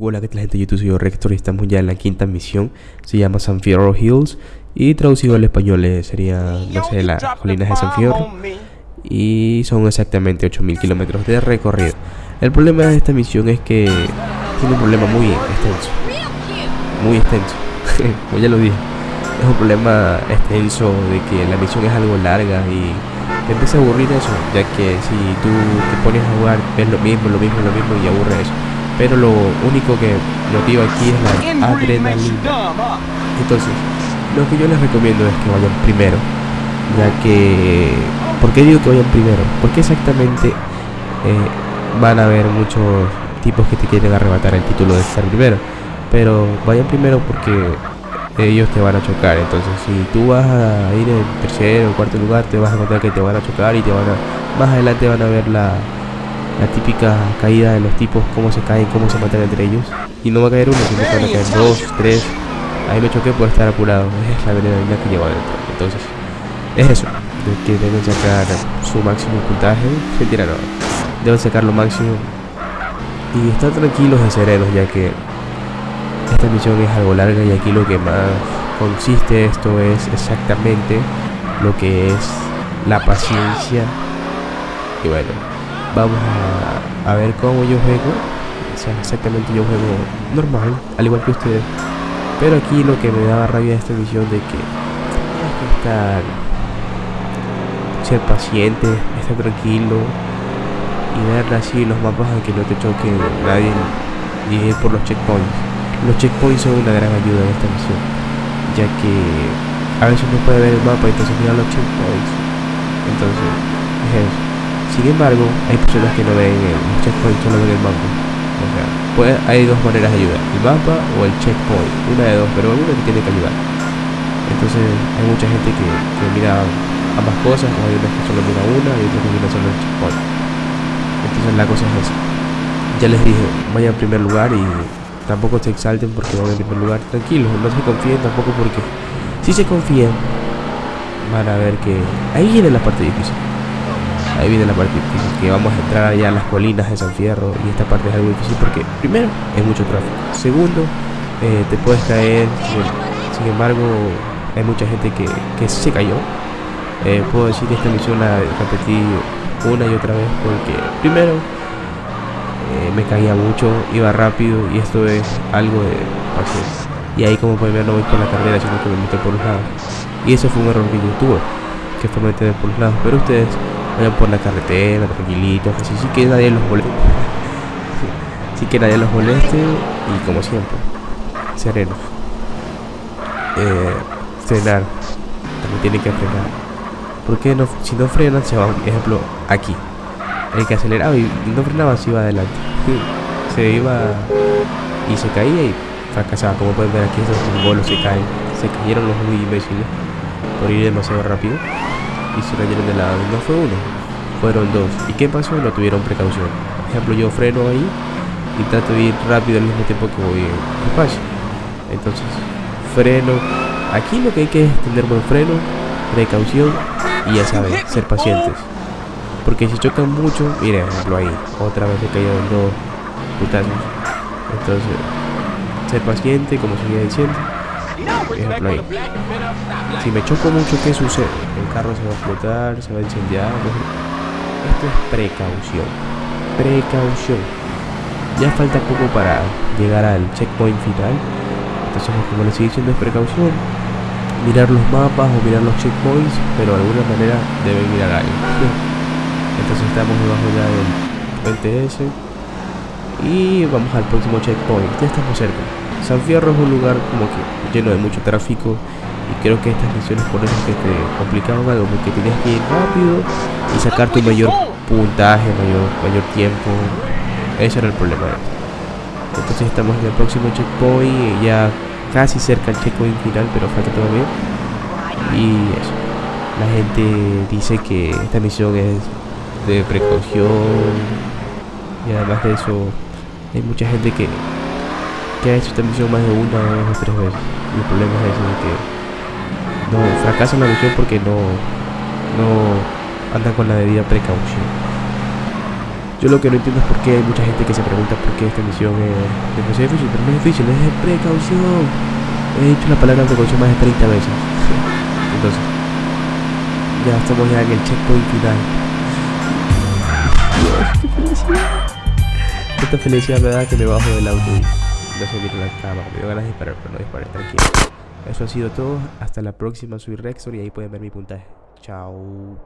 Hola, ¿qué tal gente YouTube? Soy yo Rector y estamos ya en la quinta misión. Se llama San Fierro Hills y traducido al español eh, sería, no sé, las colinas de San Fierro. Y son exactamente 8000 kilómetros de recorrido. El problema de esta misión es que tiene un problema muy extenso. Muy extenso. Como ya lo dije. Es un problema extenso de que la misión es algo larga y empieza a aburrir eso, ya que si tú te pones a jugar ves lo mismo, lo mismo, lo mismo y aburre eso. Pero lo único que motiva aquí es la adrenalina. Entonces, lo que yo les recomiendo es que vayan primero, ya que... ¿Por qué digo que vayan primero? Porque exactamente eh, van a haber muchos tipos que te quieren arrebatar el título de estar primero. Pero vayan primero porque ellos te van a chocar. Entonces, si tú vas a ir en tercero o cuarto lugar, te vas a encontrar que te van a chocar y te van a. Más adelante van a ver la, la típica caída de los tipos, cómo se caen, cómo se matan entre ellos. Y no va a caer uno, sino que van a caer dos, tres. Ahí me choqué por estar apurado. Es la adrenalina que lleva adentro. Entonces, es eso. De que deben sacar su máximo puntaje. Mentira, no. Deben sacar lo máximo. Y estar tranquilos y serenos, ya que esta misión es algo larga y aquí lo que más consiste esto es exactamente lo que es la paciencia. Y bueno, vamos a, ver cómo yo juego. O sea, exactamente yo juego normal, al igual que ustedes. Pero aquí lo que me daba rabia de esta misión de que tienes que estar ser paciente, estar tranquilo y ver así los mapas a que no te choque nadie y por los checkpoints. Los checkpoints son una gran ayuda en esta misión, ya que a veces no puede ver el mapa, entonces mira los checkpoints. Entonces, es eso. Sin embargo, hay personas que no ven los checkpoints, solo ven el mapa. O sea, pues, hay dos maneras de ayudar, el mapa o el checkpoint, una de dos, pero alguna te tiene que ayudar. Entonces, hay mucha gente que, que mira ambas cosas, hay unas que solo mira una y otras que mira solo el checkpoint. Entonces la cosa es esa. Ya les dije, vaya en primer lugar y tampoco se exalten porque van en primer lugar. Tranquilos, no se confíen tampoco porque si se confían van a ver que ahí viene la parte difícil. Ahí viene la parte difícil, que vamos a entrar allá a las colinas de San Fierro y esta parte es algo difícil porque primero hay mucho tráfico. Segundo, eh, te puedes caer. Sin embargo, hay mucha gente que, que se cayó. Eh, puedo decir que esta misión la repetí una y otra vez porque primero me caía mucho, iba rápido y esto es algo de paciencia. Y ahí como pueden ver no voy por la carrera sino que me meto por los lados. Y eso fue un error que yo tuve, que fue meter por los lados. Pero ustedes vayan por la carretera, tranquilitos, así sí que nadie los moleste. sí que nadie los moleste y como siempre, serenos. Eh, frenar, también tiene que frenar. Porque no, si no frenan se va, por ejemplo, aquí. El que aceleraba y no frenaba se iba adelante. Se iba y se caía y fracasaba. Como pueden ver aquí esos bolos se caen. Se cayeron los muy imbéciles por ir demasiado rápido. Y se cayeron de lado. No fue uno, fueron dos. ¿Y qué pasó? No tuvieron precaución. Por ejemplo, yo freno ahí y trato de ir rápido al mismo tiempo que voy despacio. Entonces, freno. Aquí lo que hay que es tener buen freno, precaución y ya saben, ser pacientes. Porque si chocan mucho, miren, ejemplo ahí, otra vez le cayeron dos putazos. Entonces, ser paciente, como seguía diciendo. Ejemplo ahí. Si me choco mucho, ¿qué sucede? El carro se va a explotar, se va a incendiar. Esto es precaución. Precaución. Ya falta poco para llegar al checkpoint final. Entonces, como les sigo diciendo, es precaución mirar los mapas o mirar los checkpoints, pero de alguna manera deben mirar algo. Entonces estamos debajo ya del TS y vamos al próximo checkpoint. Ya estamos cerca. San Fierro es un lugar como que lleno de mucho tráfico y creo que estas misiones por eso que te complicaban algo porque tenías que ir rápido y sacar tu mayor puntaje, mayor, mayor tiempo. Ese era el problema. Entonces estamos en el próximo checkpoint ya casi cerca al checkpoint final, pero falta todavía. Y eso. La gente dice que esta misión es de precaución. Y además de eso, hay mucha gente que, que ha hecho esta misión más de una, dos o tres veces. Y el problema es eso de que no fracasan la misión porque no, no andan con la debida precaución. Yo lo que no entiendo es por qué hay mucha gente que se pregunta por qué esta misión es demasiado difícil, pero no es difícil, es de precaución. He dicho la palabra precaución más de 30 veces. Entonces, ya estamos ya en el checkpoint final. Esta felicidad me da que me bajo del auto y no se miro la cama. Me dio ganas de disparar, pero no disparé, tranquilo. Eso ha sido todo. Hasta la próxima. Soy Rexor y ahí pueden ver mi puntaje. Chao.